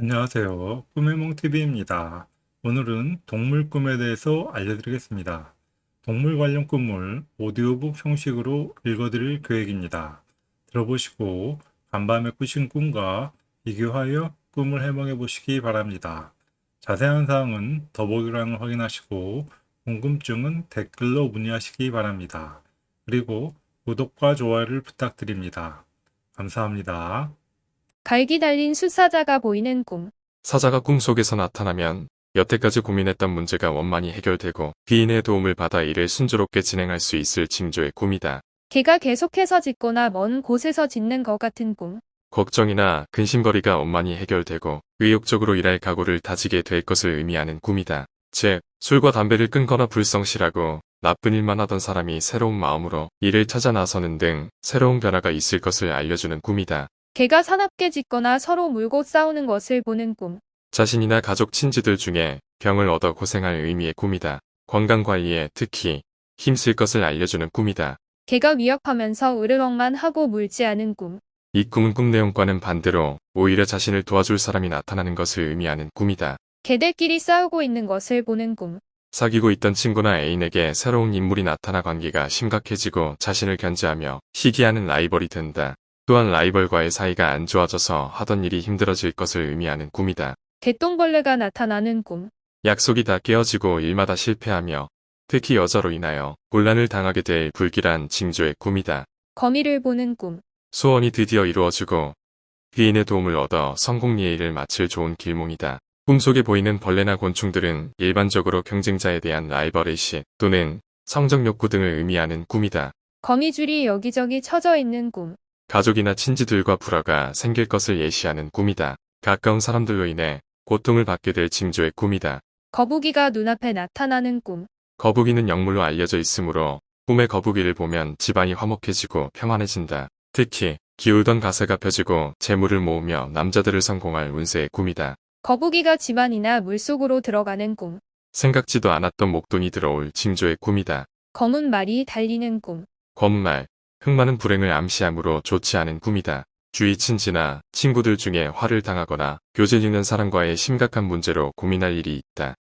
안녕하세요. 꿈의몽TV입니다. 오늘은 동물 꿈에 대해서 알려드리겠습니다. 동물 관련 꿈을 오디오북 형식으로 읽어드릴 계획입니다. 들어보시고 간밤에 꾸신 꿈과 비교하여 꿈을 해몽해 보시기 바랍니다. 자세한 사항은 더보기란을 확인하시고 궁금증은 댓글로 문의하시기 바랍니다. 그리고 구독과 좋아요를 부탁드립니다. 감사합니다. 갈기 달린 숫사자가 보이는 꿈. 사자가 꿈속에서 나타나면 여태까지 고민했던 문제가 원만히 해결되고 귀인의 도움을 받아 일을 순조롭게 진행할 수 있을 징조의 꿈이다. 개가 계속해서 짖거나 먼 곳에서 짖는 것 같은 꿈. 걱정이나 근심거리가 원만히 해결되고 의욕적으로 일할 각오를 다지게 될 것을 의미하는 꿈이다. 즉, 술과 담배를 끊거나 불성실하고 나쁜 일만 하던 사람이 새로운 마음으로 일을 찾아 나서는 등 새로운 변화가 있을 것을 알려주는 꿈이다. 개가 사납게 짖거나 서로 물고 싸우는 것을 보는 꿈. 자신이나 가족 친지들 중에 병을 얻어 고생할 의미의 꿈이다. 건강관리에 특히 힘쓸 것을 알려주는 꿈이다. 개가 위협하면서 으르렁만 하고 물지 않은 꿈. 이 꿈은 꿈 내용과는 반대로 오히려 자신을 도와줄 사람이 나타나는 것을 의미하는 꿈이다. 개들끼리 싸우고 있는 것을 보는 꿈. 사귀고 있던 친구나 애인에게 새로운 인물이 나타나 관계가 심각해지고 자신을 견제하며 시기하는 라이벌이 된다. 또한 라이벌과의 사이가 안 좋아져서 하던 일이 힘들어질 것을 의미하는 꿈이다. 개똥벌레가 나타나는 꿈. 약속이 다 깨어지고 일마다 실패하며 특히 여자로 인하여 곤란을 당하게 될 불길한 징조의 꿈이다. 거미를 보는 꿈. 소원이 드디어 이루어지고 귀인의 도움을 얻어 성공 예의를 마칠 좋은 길몽이다. 꿈속에 보이는 벌레나 곤충들은 일반적으로 경쟁자에 대한 라이벌의식 또는 성적 욕구 등을 의미하는 꿈이다. 거미줄이 여기저기 쳐져 있는 꿈. 가족이나 친지들과 불화가 생길 것을 예시하는 꿈이다. 가까운 사람들로 인해 고통을 받게 될 징조의 꿈이다. 거북이가 눈앞에 나타나는 꿈. 거북이는 영물로 알려져 있으므로 꿈의 거북이를 보면 집안이 화목해지고 평안해진다. 특히 기울던 가세가 펴지고 재물을 모으며 남자들을 성공할 운세의 꿈이다. 거북이가 집안이나 물속으로 들어가는 꿈. 생각지도 않았던 목돈이 들어올 징조의 꿈이다. 검은 말이 달리는 꿈. 검말, 흙 많은 불행을 암시하므로 좋지 않은 꿈이다. 주위 친지나 친구들 중에 화를 당하거나 교제 있는 사람과의 심각한 문제로 고민할 일이 있다.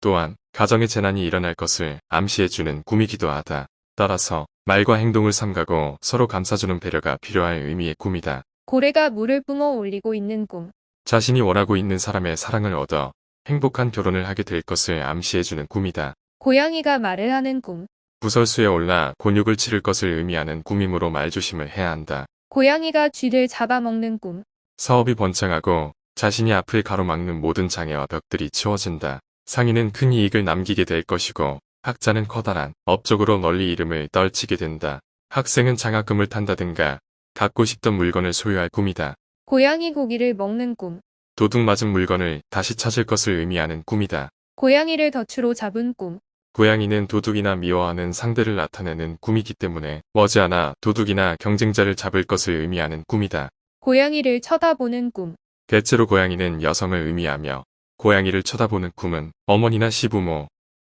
또한 가정의 재난이 일어날 것을 암시해주는 꿈이기도 하다. 따라서 말과 행동을 삼가고 서로 감싸주는 배려가 필요할 의미의 꿈이다. 고래가 물을 뿜어 올리고 있는 꿈. 자신이 원하고 있는 사람의 사랑을 얻어 행복한 결혼을 하게 될 것을 암시해주는 꿈이다. 고양이가 말을 하는 꿈. 부설수에 올라 곤욕을 치를 것을 의미하는 꿈이므로 말조심을 해야 한다. 고양이가 쥐를 잡아먹는 꿈. 사업이 번창하고 자신이 앞을 가로막는 모든 장애와 벽들이 치워진다. 상인은 큰 이익을 남기게 될 것이고 학자는 커다란 업적으로 널리 이름을 떨치게 된다. 학생은 장학금을 탄다든가 갖고 싶던 물건을 소유할 꿈이다. 고양이 고기를 먹는 꿈. 도둑 맞은 물건을 다시 찾을 것을 의미하는 꿈이다. 고양이를 덫으로 잡은 꿈. 고양이는 도둑이나 미워하는 상대를 나타내는 꿈이기 때문에 머지않아 도둑이나 경쟁자를 잡을 것을 의미하는 꿈이다. 고양이를 쳐다보는 꿈. 대체로 고양이는 여성을 의미하며 고양이를 쳐다보는 꿈은 어머니나 시부모,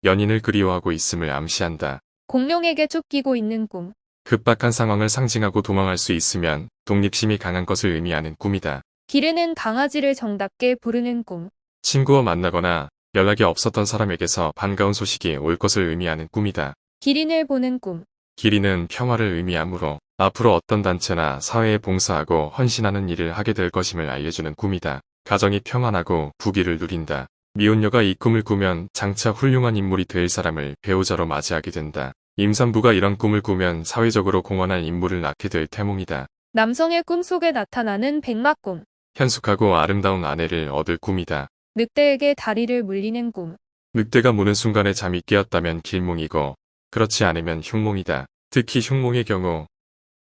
연인을 그리워하고 있음을 암시한다. 공룡에게 쫓기고 있는 꿈. 급박한 상황을 상징하고 도망할 수 있으면 독립심이 강한 것을 의미하는 꿈이다. 기르는 강아지를 정답게 부르는 꿈. 친구와 만나거나 연락이 없었던 사람에게서 반가운 소식이 올 것을 의미하는 꿈이다. 기린을 보는 꿈. 기린은 평화를 의미하므로 앞으로 어떤 단체나 사회에 봉사하고 헌신하는 일을 하게 될 것임을 알려주는 꿈이다. 가정이 평안하고 부귀를 누린다. 미혼녀가 이 꿈을 꾸면 장차 훌륭한 인물이 될 사람을 배우자로 맞이하게 된다. 임산부가 이런 꿈을 꾸면 사회적으로 공헌할 인물을 낳게 될 태몽이다. 남성의 꿈속에 나타나는 백마꿈. 현숙하고 아름다운 아내를 얻을 꿈이다. 늑대에게 다리를 물리는 꿈. 늑대가 무는 순간에 잠이 깨었다면 길몽이고 그렇지 않으면 흉몽이다. 특히 흉몽의 경우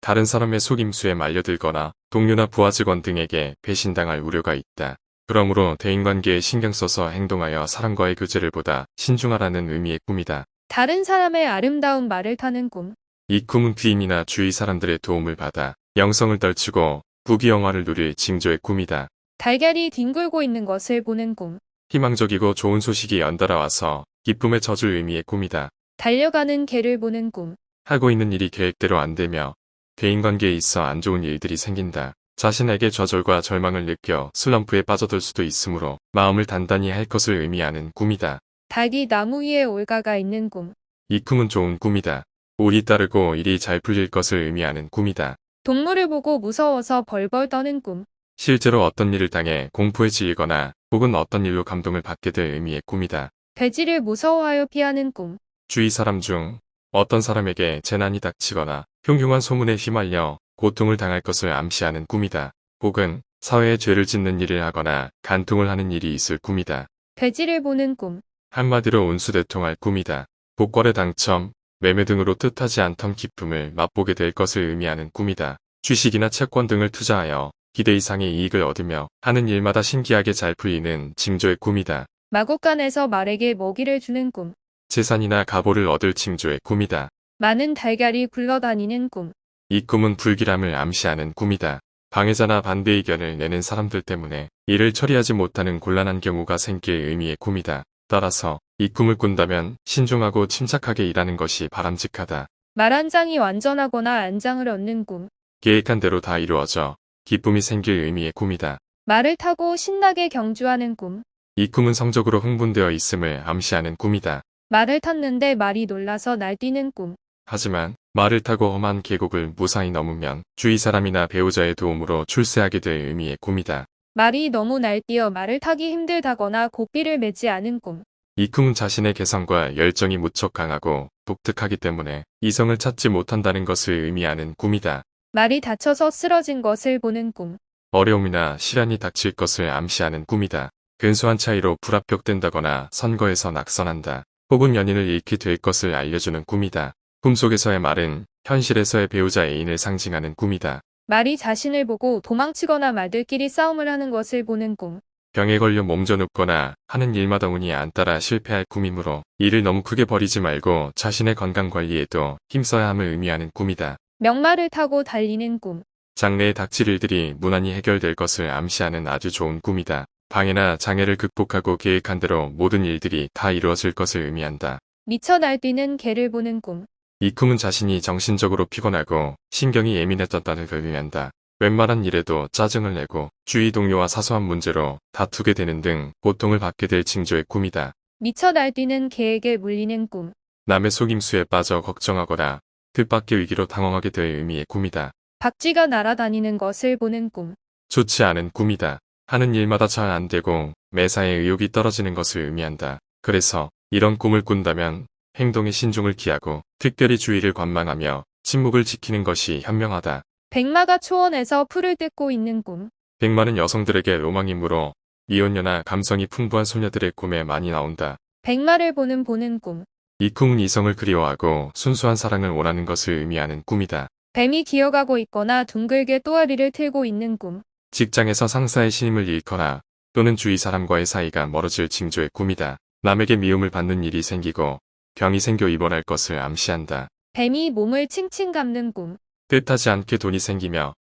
다른 사람의 속임수에 말려들거나 동료나 부하 직원 등에게 배신당할 우려가 있다. 그러므로 대인관계에 신경 써서 행동하여 사람과의 교제를 보다 신중하라는 의미의 꿈이다. 다른 사람의 아름다운 말을 타는 꿈. 이 꿈은 귀인이나 주위 사람들의 도움을 받아 영성을 떨치고 부귀영화를 누릴 징조의 꿈이다. 달걀이 뒹굴고 있는 것을 보는 꿈. 희망적이고 좋은 소식이 연달아 와서 기쁨의 젖을 의미의 꿈이다. 달려가는 개를 보는 꿈. 하고 있는 일이 계획대로 안 되며 대인관계에 있어 안 좋은 일들이 생긴다. 자신에게 좌절과 절망을 느껴 슬럼프에 빠져들 수도 있으므로 마음을 단단히 할 것을 의미하는 꿈이다. 닭이 나무 위에 올가가 있는 꿈. 이 꿈은 좋은 꿈이다. 운이 따르고 일이 잘 풀릴 것을 의미하는 꿈이다. 동물을 보고 무서워서 벌벌 떠는 꿈. 실제로 어떤 일을 당해 공포에 질리거나 혹은 어떤 일로 감동을 받게 될 의미의 꿈이다. 돼지를 무서워하여 피하는 꿈. 주위 사람 중 어떤 사람에게 재난이 닥치거나 흉흉한 소문에 휘말려 고통을 당할 것을 암시하는 꿈이다. 혹은 사회에 죄를 짓는 일을 하거나 간통을 하는 일이 있을 꿈이다. 돼지를 보는 꿈. 한마디로 운수대통할 꿈이다. 복권의 당첨, 매매 등으로 뜻하지 않던 기쁨을 맛보게 될 것을 의미하는 꿈이다. 주식이나 채권 등을 투자하여 기대 이상의 이익을 얻으며 하는 일마다 신기하게 잘 풀리는 징조의 꿈이다. 마곡간에서 말에게 먹이를 주는 꿈. 재산이나 가보를 얻을 징조의 꿈이다. 많은 달걀이 굴러다니는 꿈. 이 꿈은 불길함을 암시하는 꿈이다. 방해자나 반대 의견을 내는 사람들 때문에 일을 처리하지 못하는 곤란한 경우가 생길 의미의 꿈이다. 따라서 이 꿈을 꾼다면 신중하고 침착하게 일하는 것이 바람직하다. 말 한 장이 완전하거나 안장을 얻는 꿈. 계획한 대로 다 이루어져 기쁨이 생길 의미의 꿈이다. 말을 타고 신나게 경주하는 꿈. 이 꿈은 성적으로 흥분되어 있음을 암시하는 꿈이다. 말을 탔는데 말이 놀라서 날뛰는 꿈. 하지만 말을 타고 험한 계곡을 무사히 넘으면 주위 사람이나 배우자의 도움으로 출세하게 될 의미의 꿈이다. 말이 너무 날뛰어 말을 타기 힘들다거나 고삐를 매지 않은 꿈. 이 꿈은 자신의 개성과 열정이 무척 강하고 독특하기 때문에 이성을 찾지 못한다는 것을 의미하는 꿈이다. 말이 다쳐서 쓰러진 것을 보는 꿈. 어려움이나 시련이 닥칠 것을 암시하는 꿈이다. 근소한 차이로 불합격된다거나 선거에서 낙선한다. 혹은 연인을 잃게 될 것을 알려주는 꿈이다. 꿈속에서의 말은 현실에서의 배우자 애인을 상징하는 꿈이다. 말이 자신을 보고 도망치거나 말들끼리 싸움을 하는 것을 보는 꿈. 병에 걸려 몸져 눕거나 하는 일마다 운이 안 따라 실패할 꿈이므로 일을 너무 크게 버리지 말고 자신의 건강 관리에도 힘써야 함을 의미하는 꿈이다. 명말을 타고 달리는 꿈. 장래에 닥칠 일들이 무난히 해결될 것을 암시하는 아주 좋은 꿈이다. 방해나 장애를 극복하고 계획한 대로 모든 일들이 다 이루어질 것을 의미한다. 미쳐 날뛰는 개를 보는 꿈. 이 꿈은 자신이 정신적으로 피곤하고 신경이 예민해졌다는 걸 의미한다. 웬만한 일에도 짜증을 내고 주위 동료와 사소한 문제로 다투게 되는 등 고통을 받게 될 징조의 꿈이다. 미쳐 날뛰는 개에게 물리는 꿈. 남의 속임수에 빠져 걱정하거나 뜻밖의 위기로 당황하게 될 의미의 꿈이다. 박쥐가 날아다니는 것을 보는 꿈. 좋지 않은 꿈이다. 하는 일마다 잘 안 되고 매사에 의욕이 떨어지는 것을 의미한다. 그래서 이런 꿈을 꾼다면 행동에 신중을 기하고 특별히 주의를 관망하며 침묵을 지키는 것이 현명하다. 백마가 초원에서 풀을 뜯고 있는 꿈. 백마는 여성들에게 로망이므로 미혼녀나 감성이 풍부한 소녀들의 꿈에 많이 나온다. 백마를 보는 보는 꿈. 이 꿈은 이성을 그리워하고 순수한 사랑을 원하는 것을 의미하는 꿈이다. 뱀이 기어가고 있거나 둥글게 또아리를 틀고 있는 꿈. 직장에서 상사의 신임을 잃거나 또는 주위 사람과의 사이가 멀어질 징조의 꿈이다. 남에게 미움을 받는 일이 생기고 병이 생겨 입원할 것을 암시한다. 뱀이 몸을 칭칭 감는 꿈. 뜻하지 않게 돈이 생기며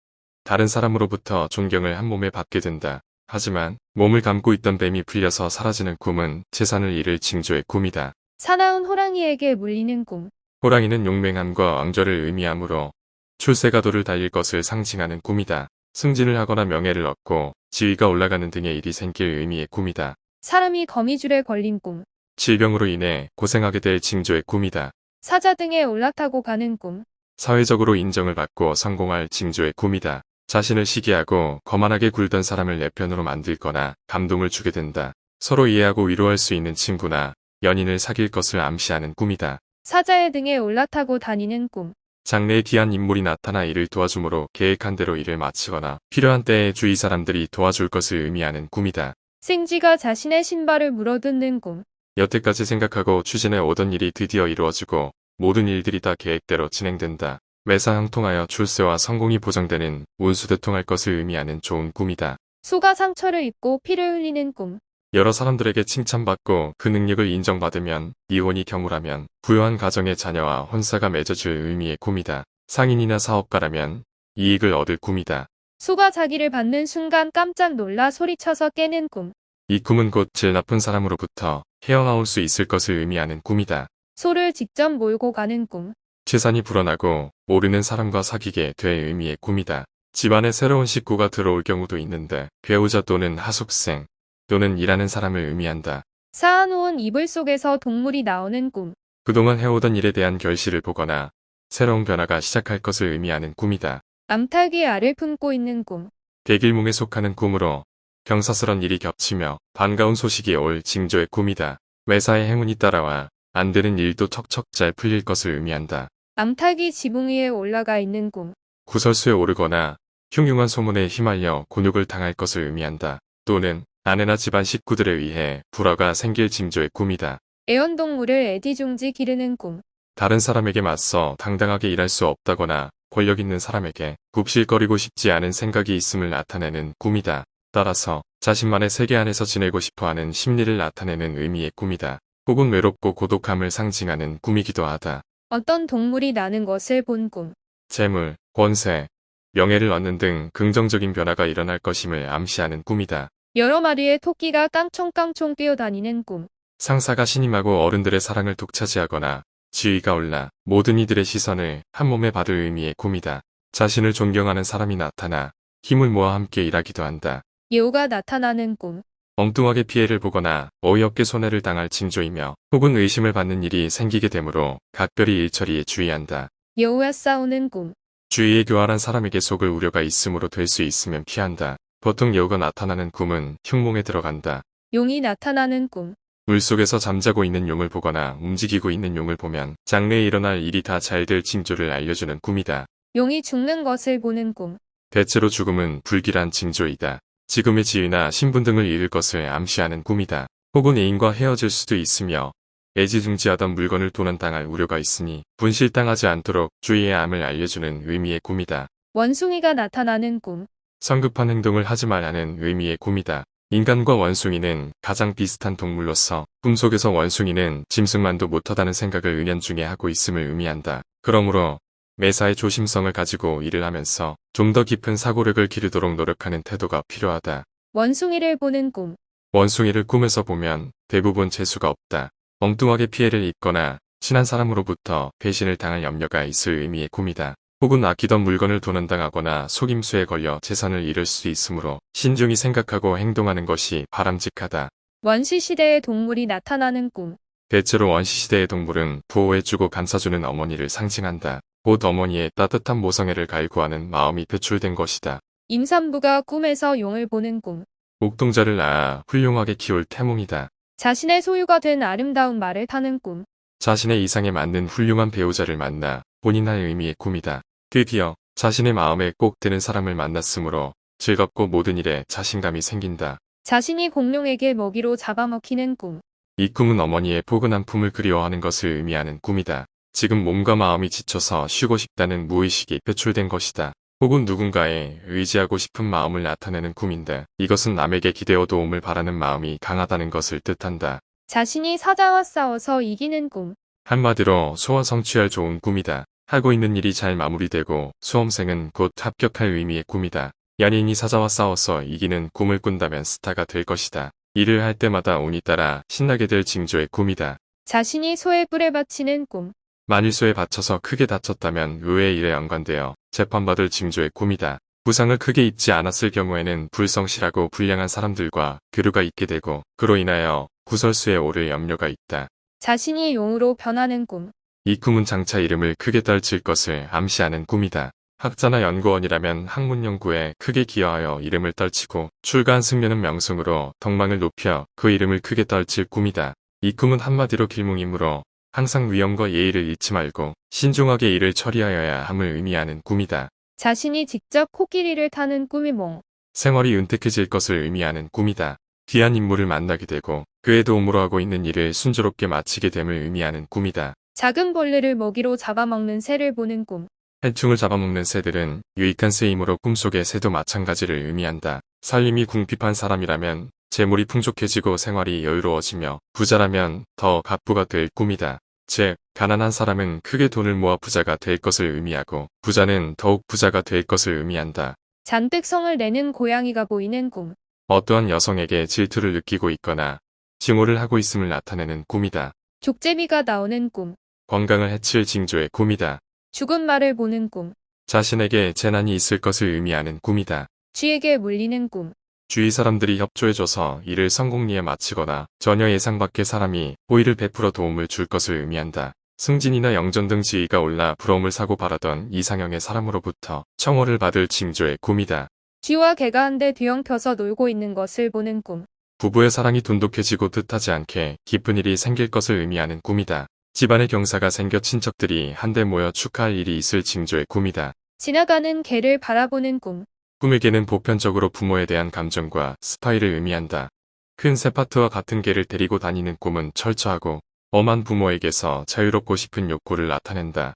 다른 사람으로부터 존경을 한 몸에 받게 된다. 하지만 몸을 감고 있던 뱀이 풀려서 사라지는 꿈은 재산을 잃을 징조의 꿈이다. 사나운 호랑이에게 물리는 꿈. 호랑이는 용맹함과 왕좌를 의미하므로 출세가도를 달릴 것을 상징하는 꿈이다. 승진을 하거나 명예를 얻고 지위가 올라가는 등의 일이 생길 의미의 꿈이다. 사람이 거미줄에 걸린 꿈. 질병으로 인해 고생하게 될 징조의 꿈이다. 사자 등에 올라타고 가는 꿈. 사회적으로 인정을 받고 성공할 징조의 꿈이다. 자신을 시기하고 거만하게 굴던 사람을 내 편으로 만들거나 감동을 주게 된다. 서로 이해하고 위로할 수 있는 친구나 연인을 사귈 것을 암시하는 꿈이다. 사자의 등에 올라타고 다니는 꿈. 장래에 귀한 인물이 나타나 일을 도와주므로 계획한 대로 일을 마치거나 필요한 때에 주위 사람들이 도와줄 것을 의미하는 꿈이다. 생쥐가 자신의 신발을 물어뜯는 꿈. 여태까지 생각하고 추진해 오던 일이 드디어 이루어지고 모든 일들이 다 계획대로 진행된다. 매사 형통하여 출세와 성공이 보장되는 운수대통할 것을 의미하는 좋은 꿈이다. 소가 상처를 입고 피를 흘리는 꿈. 여러 사람들에게 칭찬받고 그 능력을 인정받으면 이혼이 경우라면 부유한 가정의 자녀와 혼사가 맺어질 의미의 꿈이다. 상인이나 사업가라면 이익을 얻을 꿈이다. 소가 자기를 받는 순간 깜짝 놀라 소리쳐서 깨는 꿈. 이 꿈은 곧 질 나쁜 사람으로부터 헤어나올 수 있을 것을 의미하는 꿈이다. 소를 직접 몰고 가는 꿈. 재산이 불어나고 모르는 사람과 사귀게 될 의미의 꿈이다. 집안에 새로운 식구가 들어올 경우도 있는데 배우자 또는 하숙생 또는 일하는 사람을 의미한다. 쌓아놓은 이불 속에서 동물이 나오는 꿈. 그동안 해오던 일에 대한 결실을 보거나 새로운 변화가 시작할 것을 의미하는 꿈이다. 암탉이 알을 품고 있는 꿈. 백일몽에 속하는 꿈으로 경사스런 일이 겹치며 반가운 소식이 올 징조의 꿈이다. 매사에 행운이 따라와 안 되는 일도 척척 잘 풀릴 것을 의미한다. 암탉이 지붕 위에 올라가 있는 꿈. 구설수에 오르거나 흉흉한 소문에 휘말려 곤욕을 당할 것을 의미한다. 또는 아내나 집안 식구들에 의해 불화가 생길 징조의 꿈이다. 애완동물을 애지중지 기르는 꿈. 다른 사람에게 맞서 당당하게 일할 수 없다거나 권력 있는 사람에게 굽실거리고 싶지 않은 생각이 있음을 나타내는 꿈이다. 따라서 자신만의 세계 안에서 지내고 싶어하는 심리를 나타내는 의미의 꿈이다. 혹은 외롭고 고독함을 상징하는 꿈이기도 하다. 어떤 동물이 나는 것을 본 꿈. 재물, 권세, 명예를 얻는 등 긍정적인 변화가 일어날 것임을 암시하는 꿈이다. 여러 마리의 토끼가 깡총깡총 뛰어다니는 꿈. 상사가 신임하고 어른들의 사랑을 독차지하거나 지위가 올라 모든 이들의 시선을 한 몸에 받을 의미의 꿈이다. 자신을 존경하는 사람이 나타나 힘을 모아 함께 일하기도 한다. 여우가 나타나는 꿈. 엉뚱하게 피해를 보거나 어이없게 손해를 당할 징조이며 혹은 의심을 받는 일이 생기게 되므로 각별히 일처리에 주의한다. 여우와 싸우는 꿈. 주위에 교활한 사람에게 속을 우려가 있으므로 될 수 있으면 피한다. 보통 여우가 나타나는 꿈은 흉몽에 들어간다. 용이 나타나는 꿈. 물속에서 잠자고 있는 용을 보거나 움직이고 있는 용을 보면 장래에 일어날 일이 다 잘 될 징조를 알려주는 꿈이다. 용이 죽는 것을 보는 꿈. 대체로 죽음은 불길한 징조이다. 지금의 지위나 신분 등을 잃을 것을 암시하는 꿈이다. 혹은 애인과 헤어질 수도 있으며 애지중지하던 물건을 도난당할 우려가 있으니 분실당하지 않도록 주의해야 함을 알려주는 의미의 꿈이다. 원숭이가 나타나는 꿈. 성급한 행동을 하지 말라는 의미의 꿈이다. 인간과 원숭이는 가장 비슷한 동물로서 꿈속에서 원숭이는 짐승만도 못하다는 생각을 은연중에 하고 있음을 의미한다. 그러므로 매사에 조심성을 가지고 일을 하면서 좀 더 깊은 사고력을 기르도록 노력하는 태도가 필요하다. 원숭이를 보는 꿈. 원숭이를 꿈에서 보면 대부분 재수가 없다. 엉뚱하게 피해를 입거나 친한 사람으로부터 배신을 당할 염려가 있을 의미의 꿈이다. 혹은 아끼던 물건을 도난당하거나 속임수에 걸려 재산을 잃을 수 있으므로 신중히 생각하고 행동하는 것이 바람직하다. 원시시대의 동물이 나타나는 꿈. 대체로 원시시대의 동물은 보호해주고 감싸주는 어머니를 상징한다. 곧 어머니의 따뜻한 모성애를 갈구하는 마음이 표출된 것이다. 임산부가 꿈에서 용을 보는 꿈. 옥동자를 낳아 훌륭하게 키울 태몽이다. 자신의 소유가 된 아름다운 말을 타는 꿈. 자신의 이상에 맞는 훌륭한 배우자를 만나 본인할 의미의 꿈이다. 드디어 자신의 마음에 꼭 드는 사람을 만났으므로 즐겁고 모든 일에 자신감이 생긴다. 자신이 공룡에게 먹이로 잡아먹히는 꿈. 이 꿈은 어머니의 포근한 품을 그리워하는 것을 의미하는 꿈이다. 지금 몸과 마음이 지쳐서 쉬고 싶다는 무의식이 표출된 것이다. 혹은 누군가에 의지하고 싶은 마음을 나타내는 꿈인데 이것은 남에게 기대어 도움을 바라는 마음이 강하다는 것을 뜻한다. 자신이 사자와 싸워서 이기는 꿈. 한마디로 소원 성취할 좋은 꿈이다. 하고 있는 일이 잘 마무리되고 수험생은 곧 합격할 의미의 꿈이다. 연인이 사자와 싸워서 이기는 꿈을 꾼다면 스타가 될 것이다. 일을 할 때마다 운이 따라 신나게 될 징조의 꿈이다. 자신이 소의 뿔에 바치는 꿈. 만일 소에 받쳐서 크게 다쳤다면 의외의 일에 연관되어 재판받을 징조의 꿈이다. 부상을 크게 입지 않았을 경우에는 불성실하고 불량한 사람들과 교류가 있게 되고 그로 인하여 구설수에 오를 염려가 있다. 자신이 용으로 변하는 꿈. 이 꿈은 장차 이름을 크게 떨칠 것을 암시하는 꿈이다. 학자나 연구원이라면 학문 연구에 크게 기여하여 이름을 떨치고 출가한 승려는 명승으로 덕망을 높여 그 이름을 크게 떨칠 꿈이다. 이 꿈은 한마디로 길몽이므로 항상 위험과 예의를 잃지 말고 신중하게 일을 처리하여야 함을 의미하는 꿈이다. 자신이 직접 코끼리를 타는 꿈이 몽. 생활이 은택해질 것을 의미하는 꿈이다. 귀한 인물을 만나게 되고 그의 도움으로 하고 있는 일을 순조롭게 마치게 됨을 의미하는 꿈이다. 작은 벌레를 먹이로 잡아먹는 새를 보는 꿈. 해충을 잡아먹는 새들은 유익한 새이므로 꿈속의 새도 마찬가지를 의미한다. 살림이 궁핍한 사람이라면 재물이 풍족해지고 생활이 여유로워지며 부자라면 더 갑부가 될 꿈이다. 즉, 가난한 사람은 크게 돈을 모아 부자가 될 것을 의미하고 부자는 더욱 부자가 될 것을 의미한다. 잔뜩 성을 내는 고양이가 보이는 꿈. 어떠한 여성에게 질투를 느끼고 있거나 증오를 하고 있음을 나타내는 꿈이다. 족제비가 나오는 꿈. 건강을 해칠 징조의 꿈이다. 죽은 말을 보는 꿈. 자신에게 재난이 있을 것을 의미하는 꿈이다. 쥐에게 물리는 꿈. 주위 사람들이 협조해줘서 일을 성공리에 마치거나 전혀 예상 밖의 사람이 호의를 베풀어 도움을 줄 것을 의미한다. 승진이나 영전 등 지위가 올라 부러움을 사고 바라던 이상형의 사람으로부터 청호를 받을 징조의 꿈이다. 쥐와 개가 한데 뒤엉켜서 놀고 있는 것을 보는 꿈. 부부의 사랑이 돈독해지고 뜻하지 않게 기쁜 일이 생길 것을 의미하는 꿈이다. 집안의 경사가 생겨 친척들이 한데 모여 축하할 일이 있을 징조의 꿈이다. 지나가는 개를 바라보는 꿈. 꿈에게는 보편적으로 부모에 대한 감정과 스파이를 의미한다. 큰 세파트와 같은 개를 데리고 다니는 꿈은 철저하고 엄한 부모에게서 자유롭고 싶은 욕구를 나타낸다.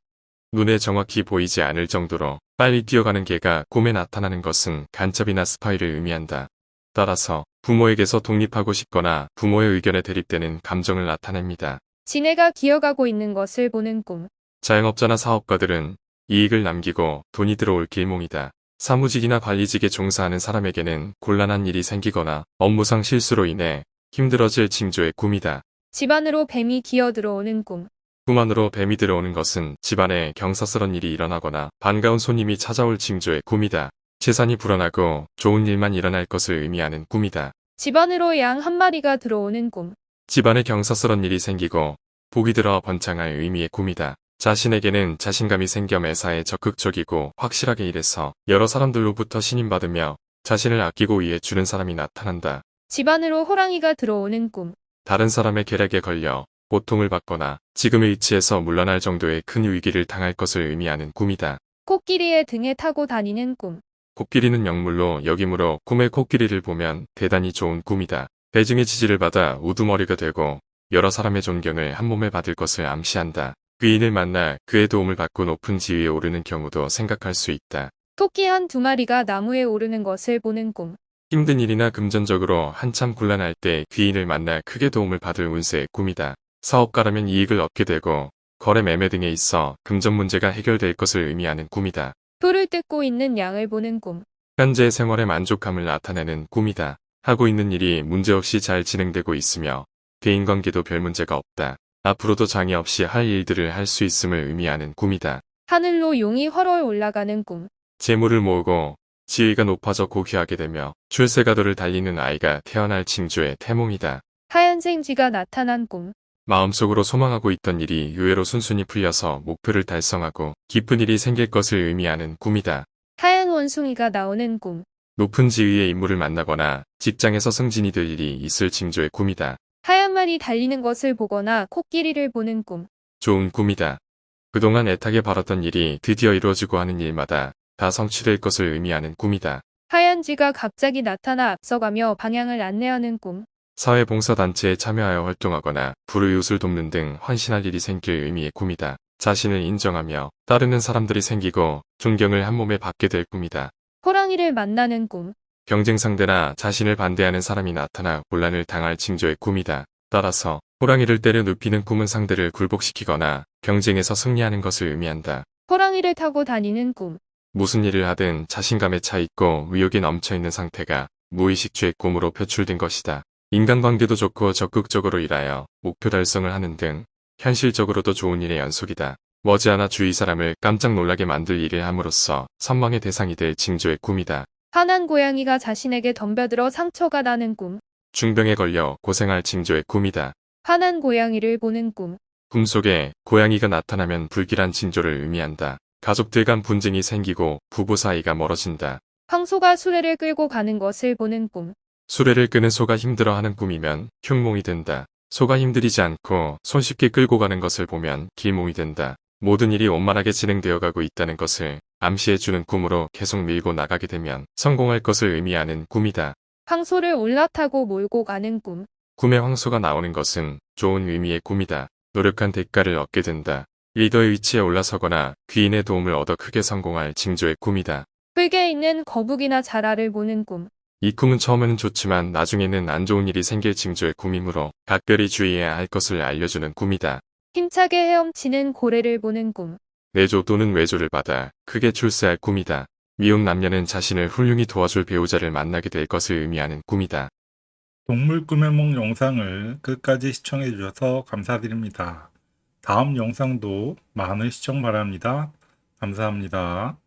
눈에 정확히 보이지 않을 정도로 빨리 뛰어가는 개가 꿈에 나타나는 것은 간첩이나 스파이를 의미한다. 따라서 부모에게서 독립하고 싶거나 부모의 의견에 대립되는 감정을 나타냅니다. 지네가 기어가고 있는 것을 보는 꿈. 자영업자나 사업가들은 이익을 남기고 돈이 들어올 길몽이다. 사무직이나 관리직에 종사하는 사람에게는 곤란한 일이 생기거나 업무상 실수로 인해 힘들어질 징조의 꿈이다. 집안으로 뱀이 기어 들어오는 꿈. 꿈 안으로 뱀이 들어오는 것은 집안에 경사스런 일이 일어나거나 반가운 손님이 찾아올 징조의 꿈이다. 재산이 불어나고 좋은 일만 일어날 것을 의미하는 꿈이다. 집안으로 양 한 마리가 들어오는 꿈. 집안에 경사스런 일이 생기고 복이 들어 번창할 의미의 꿈이다. 자신에게는 자신감이 생겨 매사에 적극적이고 확실하게 일해서 여러 사람들로부터 신임받으며 자신을 아끼고 위해주는 사람이 나타난다. 집안으로 호랑이가 들어오는 꿈. 다른 사람의 계략에 걸려 고통을 받거나 지금의 위치에서 물러날 정도의 큰 위기를 당할 것을 의미하는 꿈이다. 코끼리의 등에 타고 다니는 꿈. 코끼리는 명물로 여기므로 꿈의 코끼리를 보면 대단히 좋은 꿈이다. 대중의 지지를 받아 우두머리가 되고 여러 사람의 존경을 한 몸에 받을 것을 암시한다. 귀인을 만나 그의 도움을 받고 높은 지위에 오르는 경우도 생각할 수 있다. 토끼 한 두 마리가 나무에 오르는 것을 보는 꿈. 힘든 일이나 금전적으로 한참 곤란할 때 귀인을 만나 크게 도움을 받을 운세의 꿈이다. 사업가라면 이익을 얻게 되고 거래 매매 등에 있어 금전 문제가 해결될 것을 의미하는 꿈이다. 풀을 뜯고 있는 양을 보는 꿈. 현재 생활의 만족감을 나타내는 꿈이다. 하고 있는 일이 문제없이 잘 진행되고 있으며 대인관계도 별 문제가 없다. 앞으로도 장애 없이 할 일들을 할 수 있음을 의미하는 꿈이다. 하늘로 용이 헐헐 올라가는 꿈. 재물을 모으고 지위가 높아져 고귀하게 되며 출세가도를 달리는 아이가 태어날 징조의 태몽이다. 하얀색 쥐가 나타난 꿈. 마음속으로 소망하고 있던 일이 의외로 순순히 풀려서 목표를 달성하고 기쁜 일이 생길 것을 의미하는 꿈이다. 하얀 원숭이가 나오는 꿈. 높은 지위의 인물을 만나거나 직장에서 승진이 될 일이 있을 징조의 꿈이다. 하얀 말이 달리는 것을 보거나 코끼리를 보는 꿈. 좋은 꿈이다. 그동안 애타게 바랐던 일이 드디어 이루어지고 하는 일마다 다 성취될 것을 의미하는 꿈이다. 하얀 쥐가 갑자기 나타나 앞서가며 방향을 안내하는 꿈. 사회봉사단체에 참여하여 활동하거나 불우이웃을 돕는 등 헌신할 일이 생길 의미의 꿈이다. 자신을 인정하며 따르는 사람들이 생기고 존경을 한 몸에 받게 될 꿈이다. 호랑이를 만나는 꿈. 경쟁 상대나 자신을 반대하는 사람이 나타나 곤란을 당할 징조의 꿈이다. 따라서 호랑이를 때려 눕히는 꿈은 상대를 굴복시키거나 경쟁에서 승리하는 것을 의미한다. 호랑이를 타고 다니는 꿈. 무슨 일을 하든 자신감에 차 있고 의욕이 넘쳐 있는 상태가 무의식주의 꿈으로 표출된 것이다. 인간관계도 좋고 적극적으로 일하여 목표 달성을 하는 등 현실적으로도 좋은 일의 연속이다. 머지않아 주위 사람을 깜짝 놀라게 만들 일을 함으로써 선망의 대상이 될 징조의 꿈이다. 화난 고양이가 자신에게 덤벼들어 상처가 나는 꿈. 중병에 걸려 고생할 징조의 꿈이다. 화난 고양이를 보는 꿈. 꿈속에 고양이가 나타나면 불길한 징조를 의미한다. 가족들 간 분쟁이 생기고 부부 사이가 멀어진다. 황소가 수레를 끌고 가는 것을 보는 꿈. 수레를 끄는 소가 힘들어하는 꿈이면 흉몽이 된다. 소가 힘들이지 않고 손쉽게 끌고 가는 것을 보면 길몽이 된다. 모든 일이 원만하게 진행되어 가고 있다는 것을 암시해주는 꿈으로 계속 밀고 나가게 되면 성공할 것을 의미하는 꿈이다. 황소를 올라타고 몰고 가는 꿈. 꿈에 황소가 나오는 것은 좋은 의미의 꿈이다. 노력한 대가를 얻게 된다. 리더의 위치에 올라서거나 귀인의 도움을 얻어 크게 성공할 징조의 꿈이다. 흙에 있는 거북이나 자라를 보는 꿈. 이 꿈은 처음에는 좋지만 나중에는 안 좋은 일이 생길 징조의 꿈이므로 각별히 주의해야 할 것을 알려주는 꿈이다. 힘차게 헤엄치는 고래를 보는 꿈. 내조 또는 외조를 받아 크게 출세할 꿈이다. 미혼 남녀는 자신을 훌륭히 도와줄 배우자를 만나게 될 것을 의미하는 꿈이다. 동물 꿈의梦 영상을 끝까지 시청해 주셔서 감사드립니다. 다음 영상도 많은 시청 바랍니다. 감사합니다.